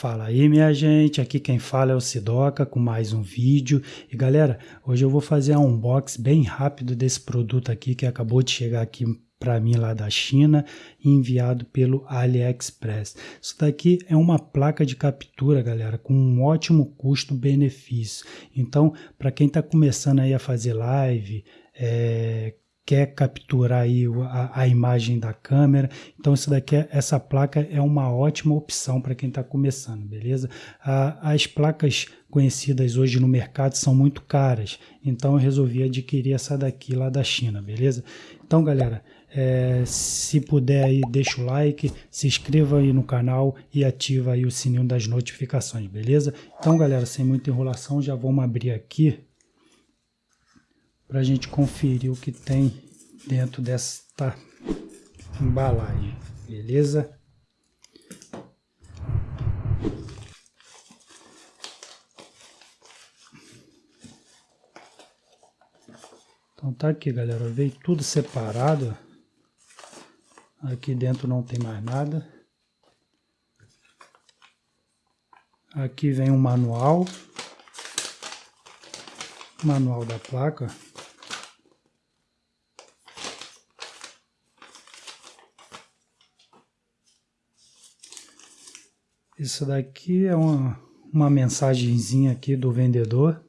Fala aí minha gente, aqui quem fala é o Sidoca com mais um vídeo e galera, hoje eu vou fazer um unboxing bem rápido desse produto aqui que acabou de chegar aqui para mim lá da China enviado pelo AliExpress. Isso daqui é uma placa de captura, galera, com um ótimo custo-benefício. Então, para quem está começando aí a fazer live, é, quer capturar aí a, a, imagem da câmera. Então isso daqui, é, essa placa é uma ótima opção para quem está começando, beleza? As placas conhecidas hoje no mercado são muito caras, então eu resolvi adquirir essa daqui lá da China, beleza? Então galera, é, se puder aí deixa o like, se inscreva aí no canal e ativa aí o sininho das notificações, beleza? Então galera, sem muita enrolação, já vamos abrir aqui para a gente conferir o que tem dentro desta embalagem, beleza? Então tá aqui galera, veio tudo separado, aqui dentro não tem mais nada. Aqui vem um manual, manual da placa, Isso daqui é uma, uma mensagenzinha aqui do vendedor.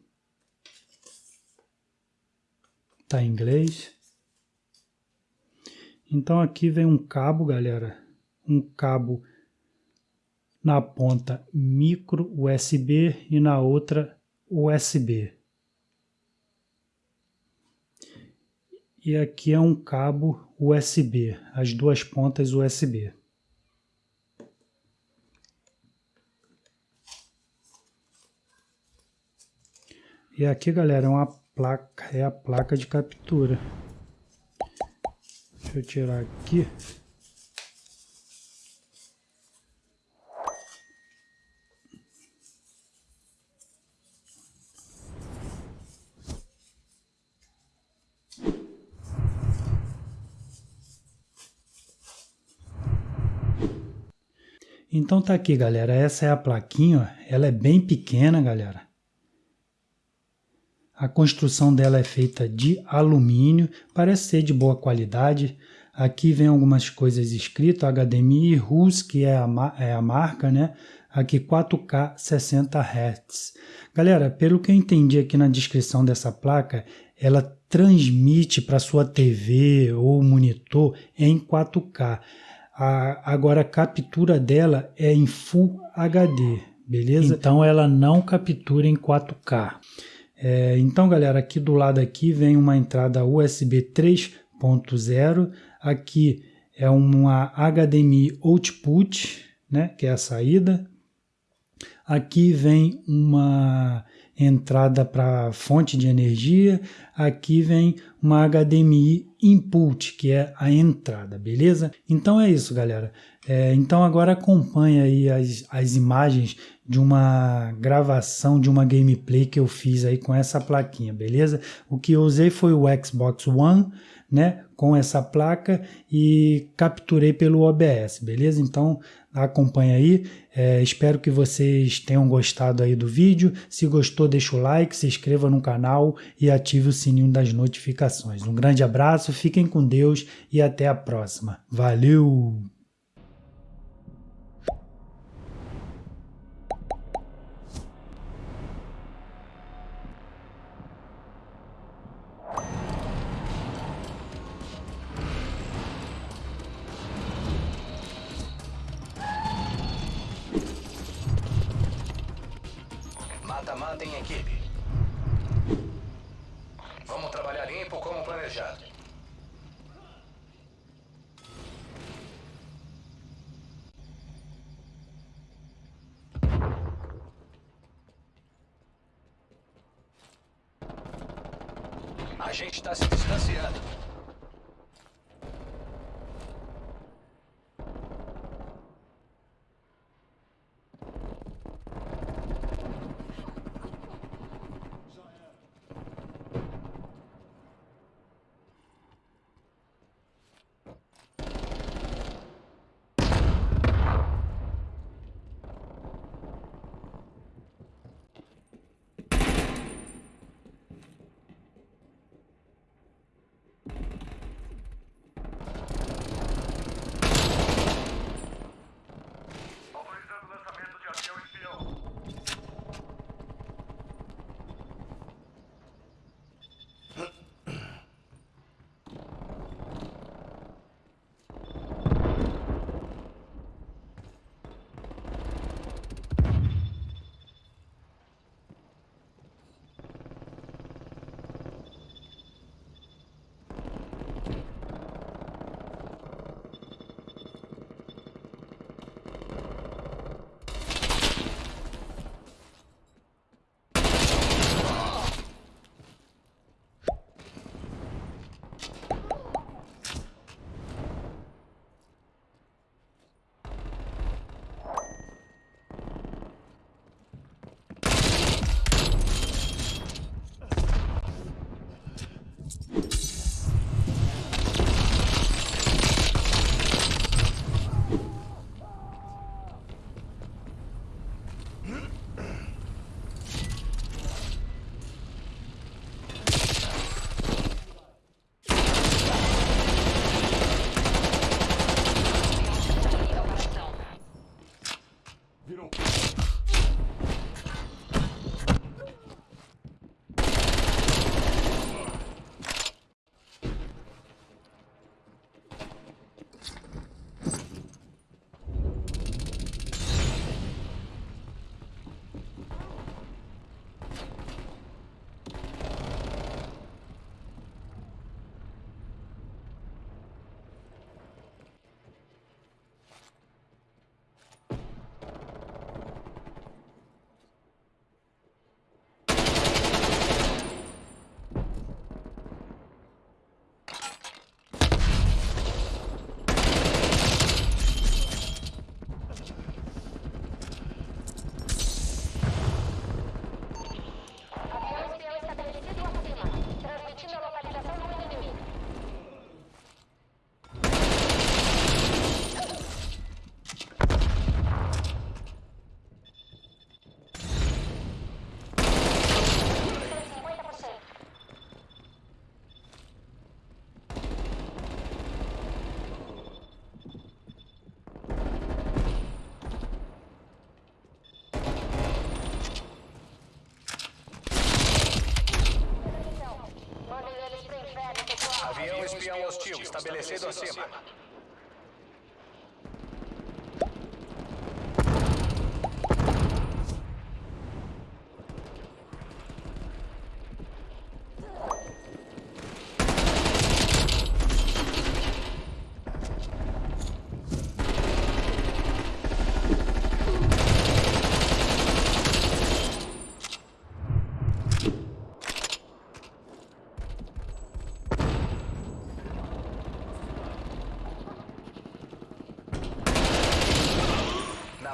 Tá em inglês. Então aqui vem um cabo, galera. Um cabo na ponta micro USB e na outra USB. E aqui é um cabo USB, as duas pontas USB. E aqui, galera, é uma placa, é a placa de captura. Deixa eu tirar aqui. Então tá aqui, galera. Essa é a plaquinha, ó. ela é bem pequena, galera. A construção dela é feita de alumínio, parece ser de boa qualidade. Aqui vem algumas coisas escritas, HDMI RUS, que é a, é a marca, né? Aqui 4K 60 Hz. Galera, pelo que eu entendi aqui na descrição dessa placa, ela transmite para sua TV ou monitor em 4K. A, agora a captura dela é em Full HD, beleza? Então ela não captura em 4K. É, então, galera, aqui do lado aqui vem uma entrada USB 3.0, aqui é uma HDMI output, né, que é a saída. Aqui vem uma entrada para fonte de energia, aqui vem uma HDMI input, que é a entrada, beleza? Então é isso, galera. É, então agora acompanha aí as, as imagens de uma gravação de uma gameplay que eu fiz aí com essa plaquinha, beleza? O que eu usei foi o Xbox One, né, com essa placa e capturei pelo OBS, beleza? Então acompanha aí, é, espero que vocês tenham gostado aí do vídeo, se gostou deixa o like, se inscreva no canal e ative o sininho das notificações. Um grande abraço, fiquem com Deus e até a próxima. Valeu! Mata-mata em equipe. Vamos trabalhar limpo como planejado. A gente está se distanciando. estabelecido acima.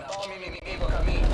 Napalm inimigo a caminho.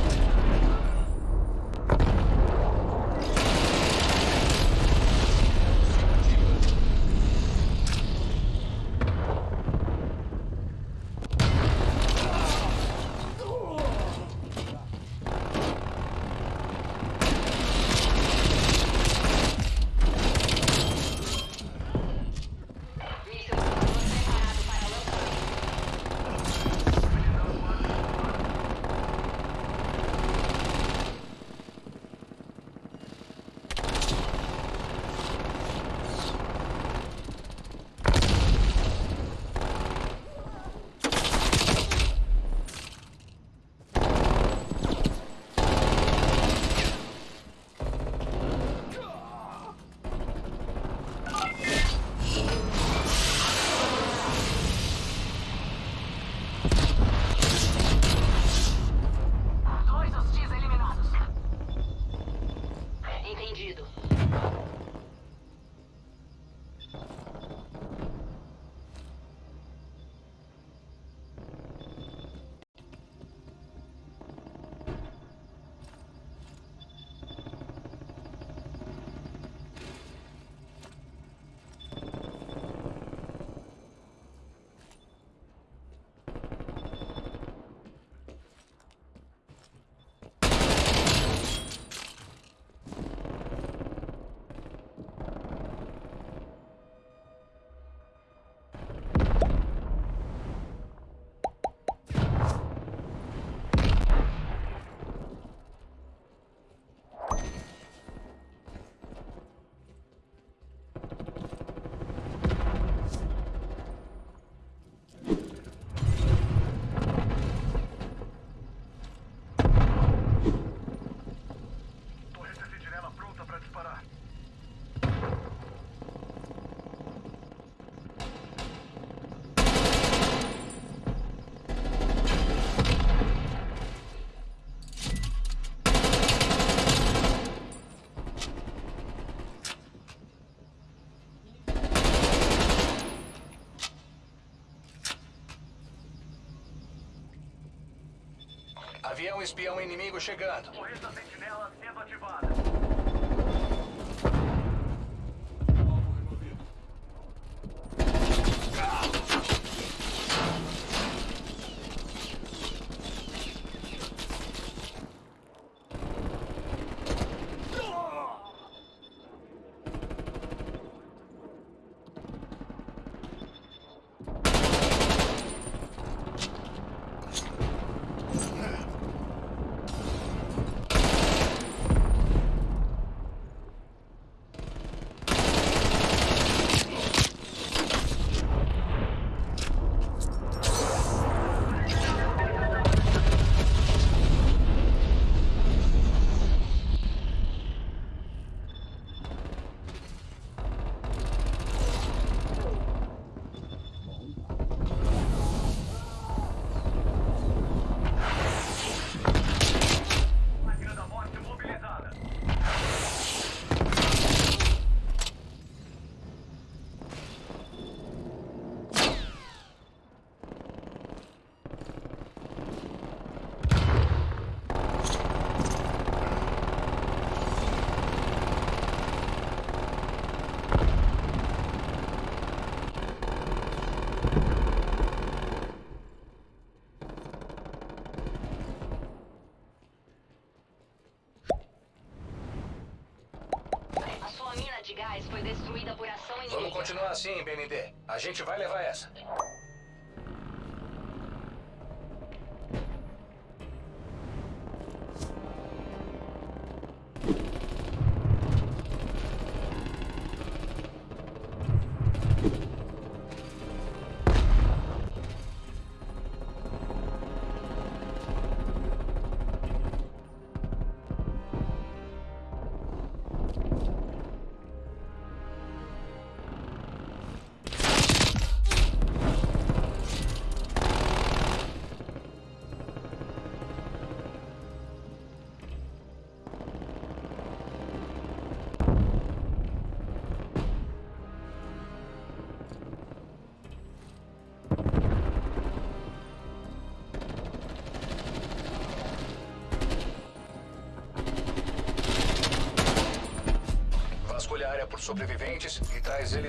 Avião espião inimigo chegando. Sentinela assim, BND. A gente vai levar essa. Sobreviventes e traz ele